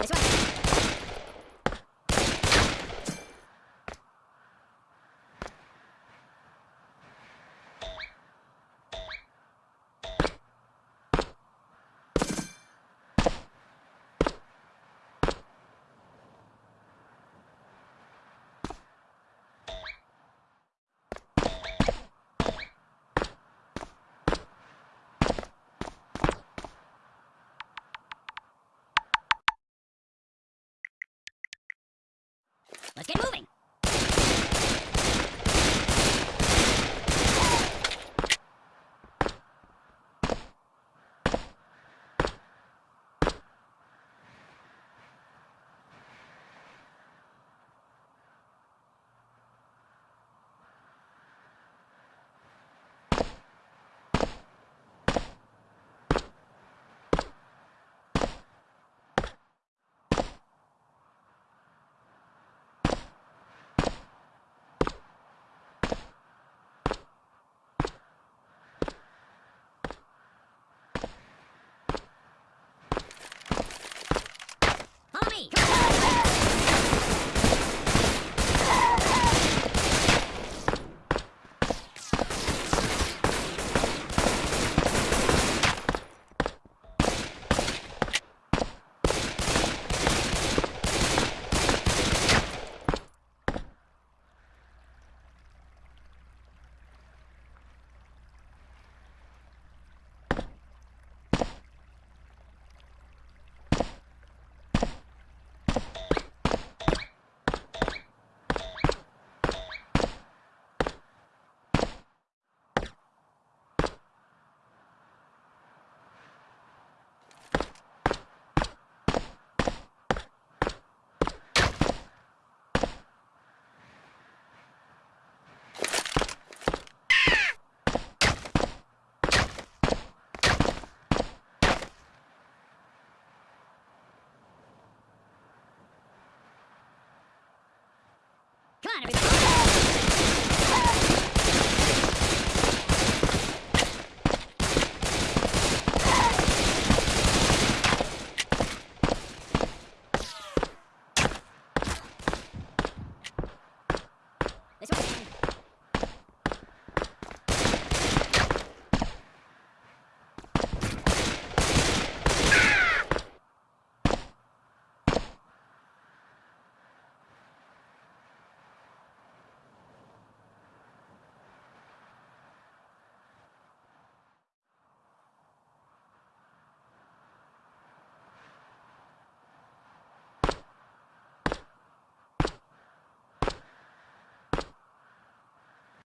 This way. 負けろ Gotta.